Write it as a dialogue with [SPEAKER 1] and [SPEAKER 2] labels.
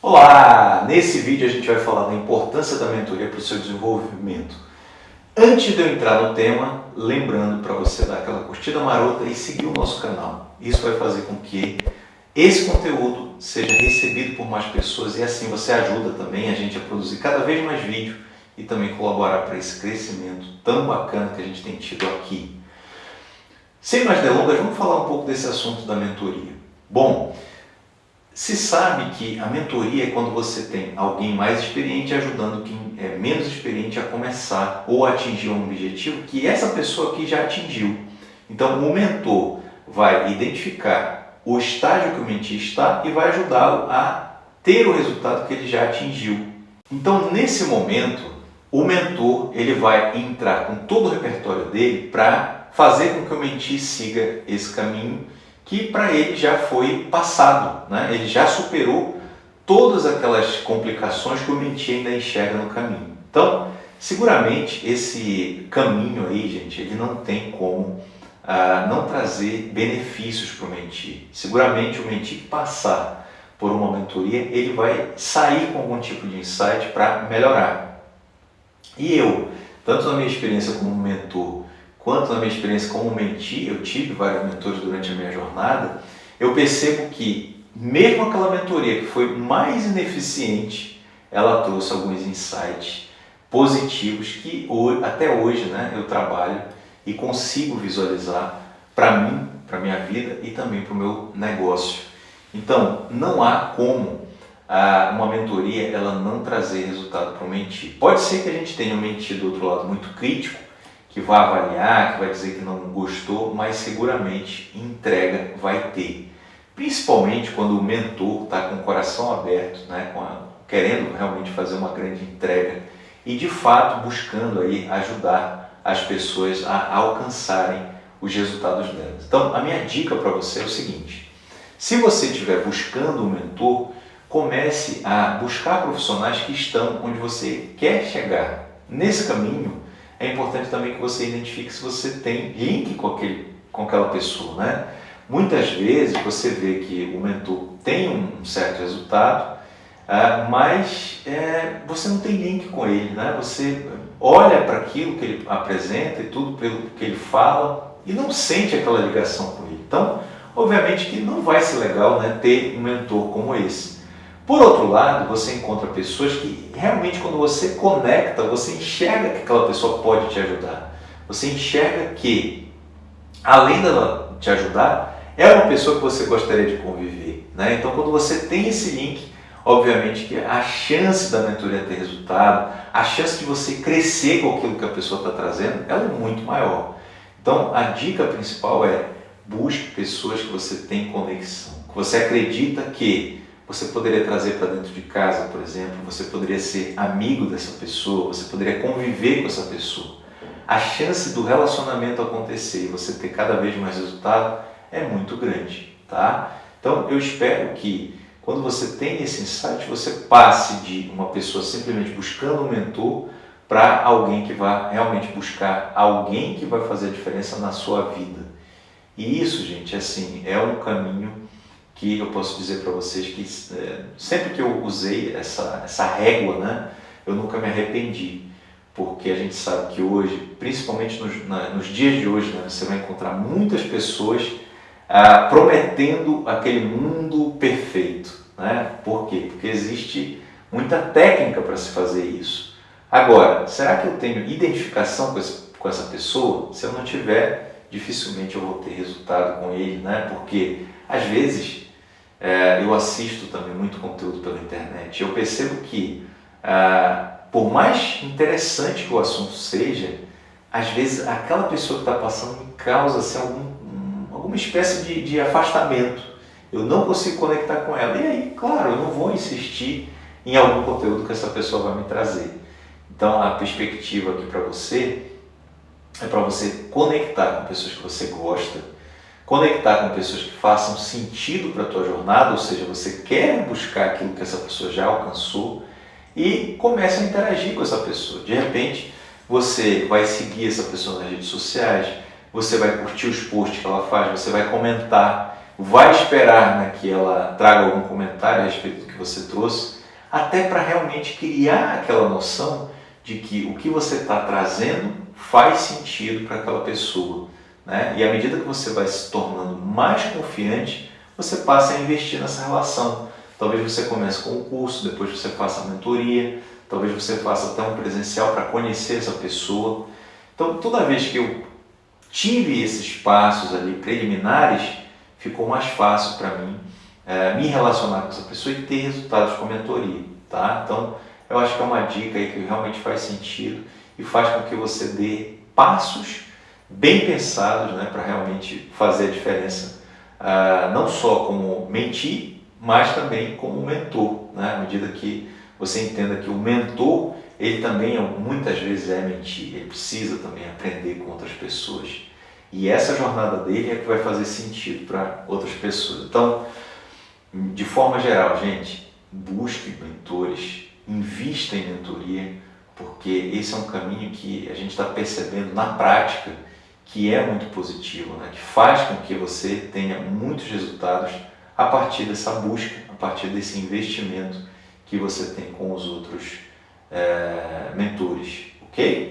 [SPEAKER 1] Olá! Nesse vídeo a gente vai falar da importância da mentoria para o seu desenvolvimento. Antes de eu entrar no tema, lembrando para você dar aquela curtida marota e seguir o nosso canal. Isso vai fazer com que esse conteúdo seja recebido por mais pessoas e assim você ajuda também a gente a produzir cada vez mais vídeo e também colaborar para esse crescimento tão bacana que a gente tem tido aqui. Sem mais delongas, vamos falar um pouco desse assunto da mentoria. Bom, se sabe que a mentoria é quando você tem alguém mais experiente ajudando quem é menos experiente a começar ou atingir um objetivo que essa pessoa aqui já atingiu. Então, o mentor vai identificar o estágio que o mentor está e vai ajudá-lo a ter o resultado que ele já atingiu. Então, nesse momento, o mentor ele vai entrar com todo o repertório dele para fazer com que o mentor siga esse caminho que para ele já foi passado, né? ele já superou todas aquelas complicações que o mentor ainda enxerga no caminho. Então, seguramente esse caminho aí, gente, ele não tem como ah, não trazer benefícios para o mentor. Seguramente o mentor que passar por uma mentoria, ele vai sair com algum tipo de insight para melhorar. E eu, tanto na minha experiência como mentor, quanto na minha experiência como mentor, eu tive vários mentores durante a minha jornada, eu percebo que mesmo aquela mentoria que foi mais ineficiente, ela trouxe alguns insights positivos que até hoje né, eu trabalho e consigo visualizar para mim, para minha vida e também para o meu negócio. Então, não há como uma mentoria ela não trazer resultado para o mentir. Pode ser que a gente tenha um mentir do outro lado muito crítico, que vai avaliar, que vai dizer que não gostou, mas seguramente entrega vai ter. Principalmente quando o mentor está com o coração aberto, né, a, querendo realmente fazer uma grande entrega e de fato buscando aí ajudar as pessoas a alcançarem os resultados delas. Então a minha dica para você é o seguinte, se você estiver buscando um mentor, comece a buscar profissionais que estão onde você quer chegar. Nesse caminho, é importante também que você identifique se você tem link com, aquele, com aquela pessoa. Né? Muitas vezes você vê que o mentor tem um certo resultado, uh, mas é, você não tem link com ele. Né? Você olha para aquilo que ele apresenta e tudo pelo que ele fala e não sente aquela ligação com ele. Então, obviamente que não vai ser legal né, ter um mentor como esse. Por outro lado, você encontra pessoas que realmente quando você conecta, você enxerga que aquela pessoa pode te ajudar. Você enxerga que, além dela te ajudar, é uma pessoa que você gostaria de conviver. Né? Então, quando você tem esse link, obviamente que a chance da mentoria ter resultado, a chance de você crescer com aquilo que a pessoa está trazendo, ela é muito maior. Então, a dica principal é busque pessoas que você tem conexão, que você acredita que você poderia trazer para dentro de casa, por exemplo, você poderia ser amigo dessa pessoa, você poderia conviver com essa pessoa. A chance do relacionamento acontecer e você ter cada vez mais resultado é muito grande, tá? Então eu espero que quando você tem esse insight, você passe de uma pessoa simplesmente buscando um mentor para alguém que vai realmente buscar alguém que vai fazer a diferença na sua vida. E isso, gente, assim, é um caminho que eu posso dizer para vocês que é, sempre que eu usei essa, essa régua, né, eu nunca me arrependi, porque a gente sabe que hoje, principalmente nos, na, nos dias de hoje, né, você vai encontrar muitas pessoas ah, prometendo aquele mundo perfeito. Né? Por quê? Porque existe muita técnica para se fazer isso. Agora, será que eu tenho identificação com, esse, com essa pessoa? Se eu não tiver, dificilmente eu vou ter resultado com ele, né? porque às vezes é, eu assisto também muito conteúdo pela internet. Eu percebo que, ah, por mais interessante que o assunto seja, às vezes aquela pessoa que está passando me causa assim, algum, alguma espécie de, de afastamento. Eu não consigo conectar com ela. E aí, claro, eu não vou insistir em algum conteúdo que essa pessoa vai me trazer. Então, a perspectiva aqui para você é para você conectar com pessoas que você gosta, conectar com pessoas que façam sentido para a tua jornada, ou seja, você quer buscar aquilo que essa pessoa já alcançou e comece a interagir com essa pessoa. De repente, você vai seguir essa pessoa nas redes sociais, você vai curtir os posts que ela faz, você vai comentar, vai esperar né, que ela traga algum comentário a respeito do que você trouxe, até para realmente criar aquela noção de que o que você está trazendo faz sentido para aquela pessoa. Né? E à medida que você vai se tornando mais confiante, você passa a investir nessa relação. Talvez você comece com um curso, depois você faça a mentoria, talvez você faça até um presencial para conhecer essa pessoa. Então, toda vez que eu tive esses passos ali preliminares, ficou mais fácil para mim é, me relacionar com essa pessoa e ter resultados com a mentoria. Tá? Então, eu acho que é uma dica aí que realmente faz sentido e faz com que você dê passos bem pensados né, para realmente fazer a diferença, uh, não só como mentir, mas também como mentor, né? à medida que você entenda que o mentor ele também muitas vezes é mentir, ele precisa também aprender com outras pessoas. E essa jornada dele é que vai fazer sentido para outras pessoas. Então, de forma geral, gente, busque mentores, invista em mentoria, porque esse é um caminho que a gente está percebendo na prática que é muito positivo, né? que faz com que você tenha muitos resultados a partir dessa busca, a partir desse investimento que você tem com os outros é, mentores, ok?